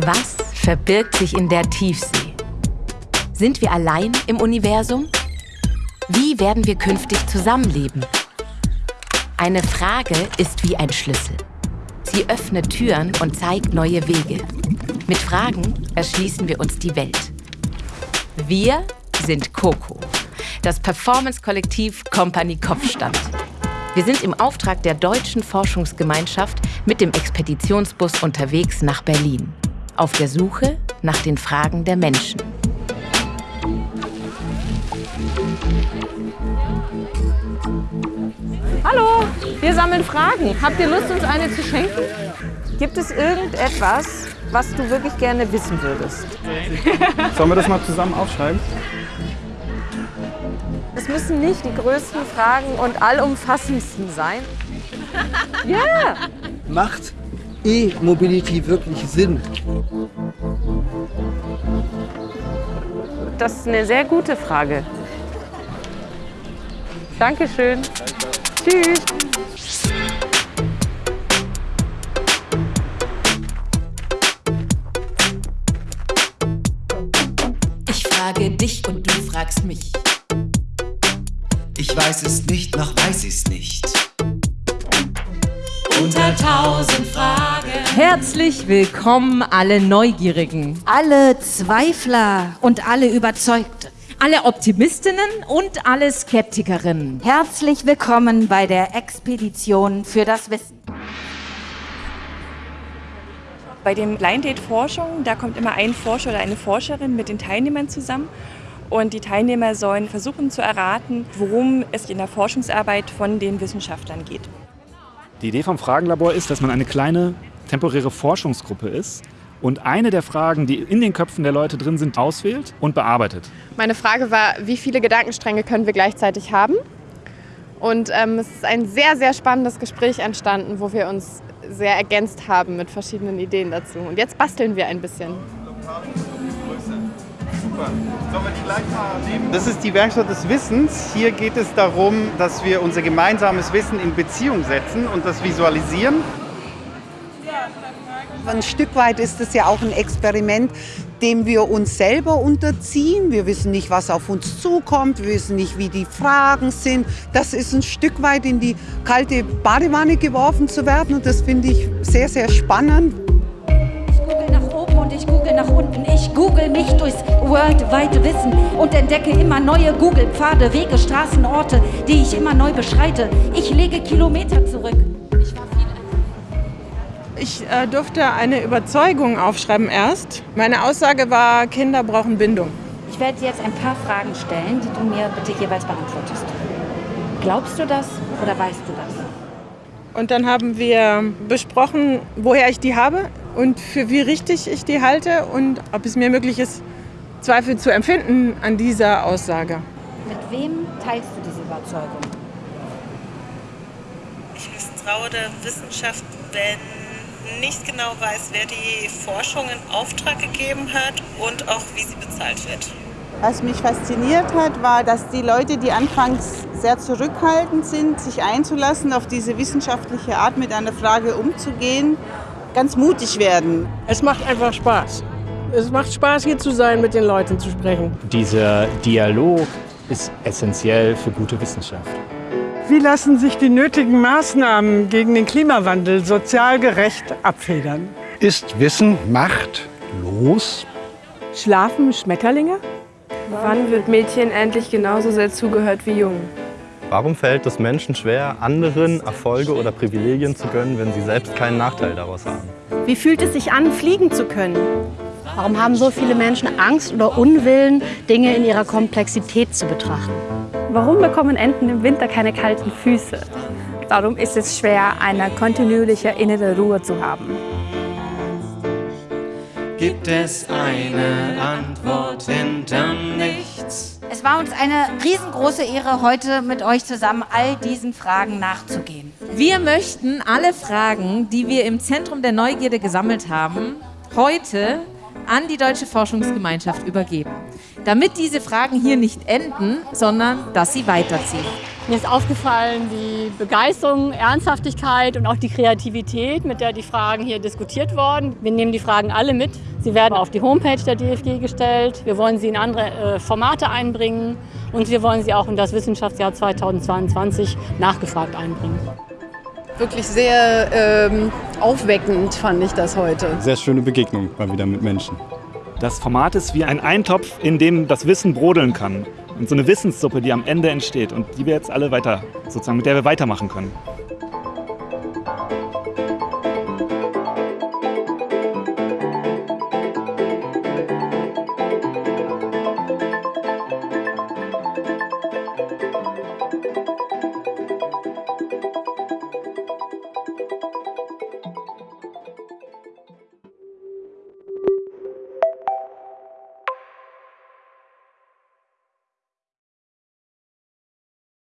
Was verbirgt sich in der Tiefsee? Sind wir allein im Universum? Wie werden wir künftig zusammenleben? Eine Frage ist wie ein Schlüssel. Sie öffnet Türen und zeigt neue Wege. Mit Fragen erschließen wir uns die Welt. Wir sind Coco, das Performance-Kollektiv Company Kopfstand. Wir sind im Auftrag der Deutschen Forschungsgemeinschaft mit dem Expeditionsbus unterwegs nach Berlin auf der Suche nach den Fragen der Menschen. Hallo, wir sammeln Fragen. Habt ihr Lust, uns eine zu schenken? Gibt es irgendetwas, was du wirklich gerne wissen würdest? Sollen wir das mal zusammen aufschreiben? Es müssen nicht die größten Fragen und allumfassendsten sein. Ja! Macht E-Mobility wirklich Sinn? Das ist eine sehr gute Frage. Dankeschön. Tschüss. Ich frage dich und du fragst mich. Ich weiß es nicht, noch weiß ich's nicht. Unter tausend Fragen. Herzlich willkommen, alle Neugierigen, Alle Zweifler und alle Überzeugten. alle Optimistinnen und alle Skeptikerinnen. Herzlich willkommen bei der Expedition für das Wissen. Bei dem Blind Date Forschung, da kommt immer ein Forscher oder eine Forscherin mit den Teilnehmern zusammen. Und die Teilnehmer sollen versuchen zu erraten, worum es in der Forschungsarbeit von den Wissenschaftlern geht. Die Idee vom Fragenlabor ist, dass man eine kleine temporäre Forschungsgruppe ist und eine der Fragen, die in den Köpfen der Leute drin sind, auswählt und bearbeitet. Meine Frage war, wie viele Gedankenstränge können wir gleichzeitig haben? Und ähm, es ist ein sehr, sehr spannendes Gespräch entstanden, wo wir uns sehr ergänzt haben mit verschiedenen Ideen dazu. Und jetzt basteln wir ein bisschen. Das ist die Werkstatt des Wissens. Hier geht es darum, dass wir unser gemeinsames Wissen in Beziehung setzen und das visualisieren. Ein Stück weit ist es ja auch ein Experiment, dem wir uns selber unterziehen. Wir wissen nicht, was auf uns zukommt. Wir wissen nicht, wie die Fragen sind. Das ist ein Stück weit in die kalte Badewanne geworfen zu werden. Und das finde ich sehr, sehr spannend. Ich google nach unten. Ich google mich durchs worldwide Wissen und entdecke immer neue Google-Pfade, Wege, Straßen, Orte, die ich immer neu beschreite. Ich lege Kilometer zurück. Ich äh, durfte eine Überzeugung aufschreiben erst. Meine Aussage war, Kinder brauchen Bindung. Ich werde dir jetzt ein paar Fragen stellen, die du mir bitte jeweils beantwortest. Glaubst du das oder weißt du das? Und dann haben wir besprochen, woher ich die habe und für wie richtig ich die halte und ob es mir möglich ist, Zweifel zu empfinden an dieser Aussage. Mit wem teilst du diese Überzeugung? Ich misstraue der Wissenschaft, wenn nicht genau weiß, wer die Forschung in Auftrag gegeben hat und auch wie sie bezahlt wird. Was mich fasziniert hat, war, dass die Leute, die anfangs sehr zurückhaltend sind, sich einzulassen, auf diese wissenschaftliche Art mit einer Frage umzugehen, ganz mutig werden. Es macht einfach Spaß. Es macht Spaß, hier zu sein, mit den Leuten zu sprechen. Dieser Dialog ist essentiell für gute Wissenschaft. Wie lassen sich die nötigen Maßnahmen gegen den Klimawandel sozial gerecht abfedern? Ist Wissen Macht los? Schlafen Schmetterlinge? Wann wird Mädchen endlich genauso sehr zugehört wie Jungen? Warum fällt es Menschen schwer, anderen Erfolge oder Privilegien zu gönnen, wenn sie selbst keinen Nachteil daraus haben? Wie fühlt es sich an, fliegen zu können? Warum haben so viele Menschen Angst oder Unwillen, Dinge in ihrer Komplexität zu betrachten? Warum bekommen Enten im Winter keine kalten Füße? Warum ist es schwer, eine kontinuierliche innere Ruhe zu haben? Gibt es eine Antwort hinterm? Es war uns eine riesengroße Ehre, heute mit euch zusammen all diesen Fragen nachzugehen. Wir möchten alle Fragen, die wir im Zentrum der Neugierde gesammelt haben, heute an die Deutsche Forschungsgemeinschaft übergeben. Damit diese Fragen hier nicht enden, sondern dass sie weiterziehen. Mir ist aufgefallen, die Begeisterung, Ernsthaftigkeit und auch die Kreativität, mit der die Fragen hier diskutiert wurden. Wir nehmen die Fragen alle mit. Sie werden auf die Homepage der DFG gestellt. Wir wollen sie in andere äh, Formate einbringen und wir wollen sie auch in das Wissenschaftsjahr 2022 nachgefragt einbringen. Wirklich sehr ähm, aufweckend fand ich das heute. Sehr schöne Begegnung mal wieder mit Menschen. Das Format ist wie ein Eintopf, in dem das Wissen brodeln kann. Und so eine Wissenssuppe, die am Ende entsteht und die wir jetzt alle weiter, sozusagen, mit der wir weitermachen können.